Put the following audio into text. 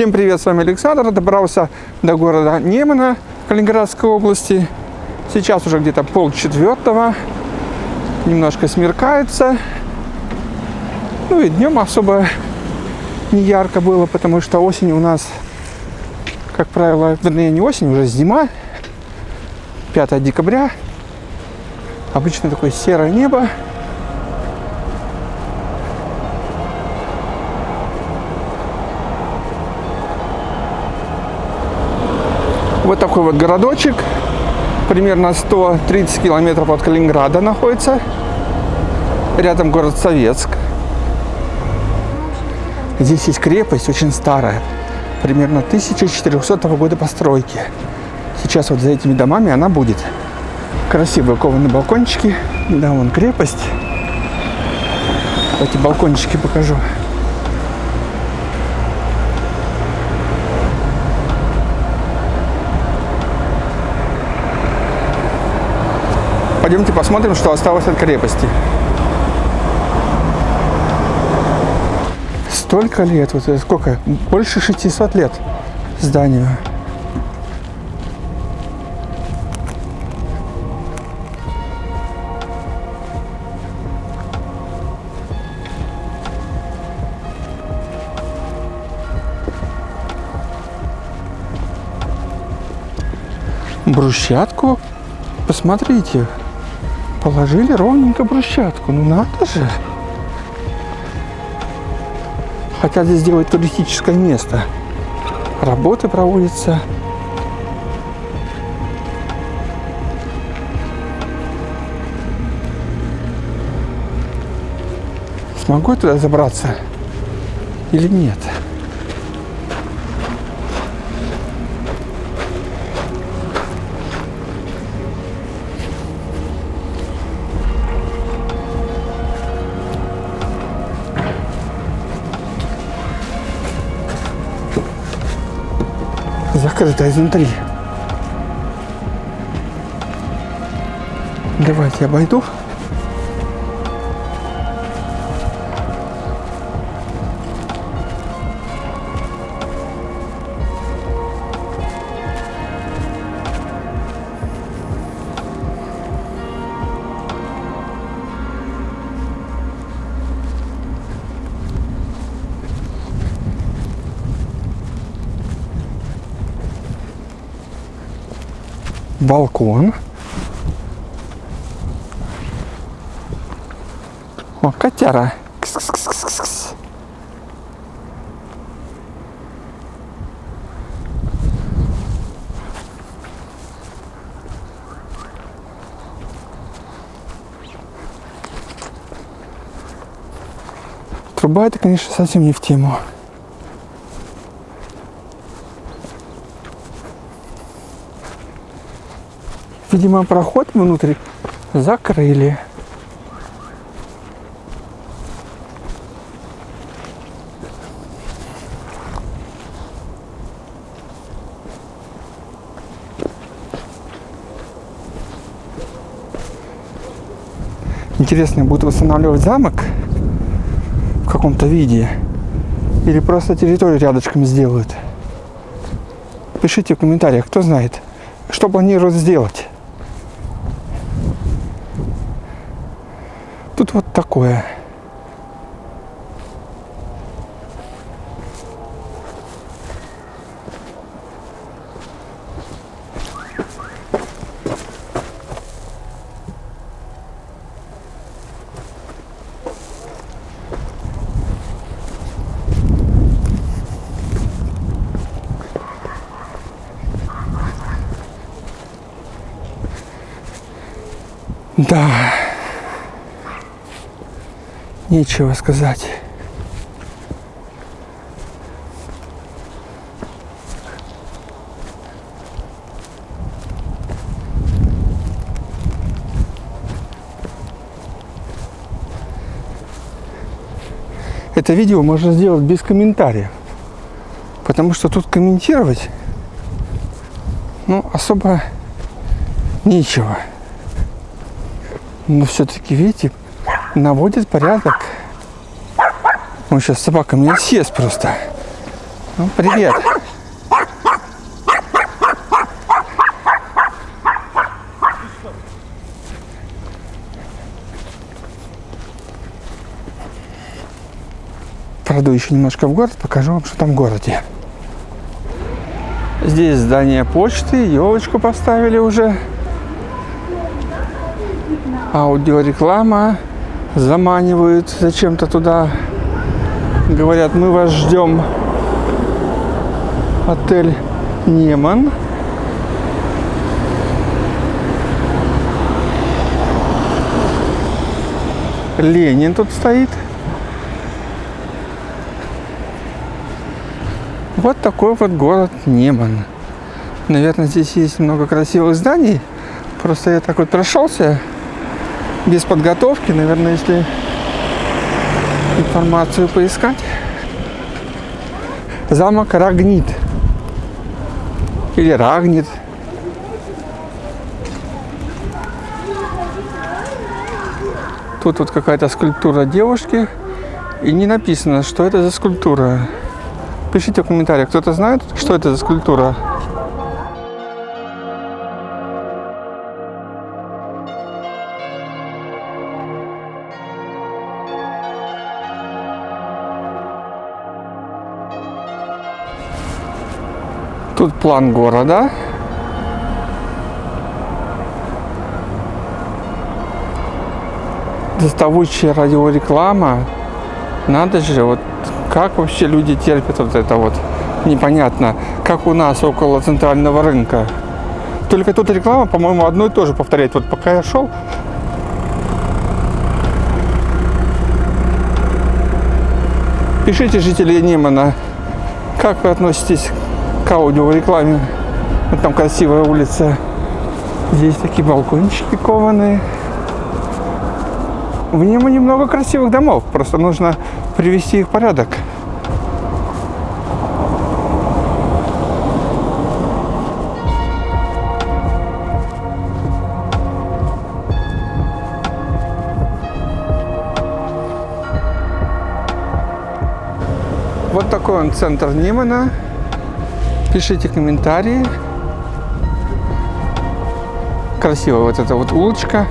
Всем привет, с вами Александр. Добрался до города Немана Калининградской области. Сейчас уже где-то пол четвертого. Немножко смеркается. Ну и днем особо не ярко было, потому что осень у нас, как правило, вернее не осень, уже зима. 5 декабря. Обычно такое серое небо. Вот такой вот городочек, примерно 130 километров от Калининграда находится. Рядом город Советск. Здесь есть крепость, очень старая, примерно 1400 года постройки. Сейчас вот за этими домами она будет. Красивые кованые балкончики. Да, вон крепость. Эти балкончики покажу. Пойдемте посмотрим, что осталось от крепости. Столько лет, вот сколько? Больше 600 лет зданию. Брусчатку? Посмотрите, Положили ровненько брусчатку. Ну надо же. Хотят здесь сделать туристическое место. Работы проводятся. Смогу я туда забраться или нет? Закрыто изнутри. Давайте обойду. Балкон. О, котяра. Кс -кс -кс -кс -кс. Труба это, конечно, совсем не в тему. Видимо, проход внутрь закрыли. Интересно, будут восстанавливать замок в каком-то виде или просто территорию рядышком сделают? Пишите в комментариях, кто знает, что планируют сделать. Тут вот такое. Да нечего сказать. Это видео можно сделать без комментариев. Потому что тут комментировать, ну, особо нечего. Но все-таки, видите, наводит порядок. Он сейчас собака меня съест просто. Ну, привет. Пройду еще немножко в город, покажу вам, что там в городе. Здесь здание почты, елочку поставили уже. Аудиореклама заманивают зачем-то туда. Говорят, мы вас ждем. Отель Неман. Ленин тут стоит. Вот такой вот город Неман. Наверное, здесь есть много красивых зданий. Просто я так вот прошелся без подготовки. Наверное, если информацию поискать. Замок Рагнит. Или Рагнит. Тут вот какая-то скульптура девушки. И не написано, что это за скульптура. Пишите в комментариях, кто-то знает, что это за скульптура? Тут план города. Доставучая радиореклама. Надо же, вот как вообще люди терпят вот это вот? Непонятно. Как у нас около центрального рынка. Только тут реклама, по-моему, одно и то же повторяет. Вот пока я шел, Пишите, жители Немана, как вы относитесь к аудиорекламе. Вот там красивая улица. Здесь такие балкончики кованые. В Немане много красивых домов. Просто нужно привести их в порядок. Вот такой он центр Нимана. Пишите комментарии. Красивая вот эта вот улочка.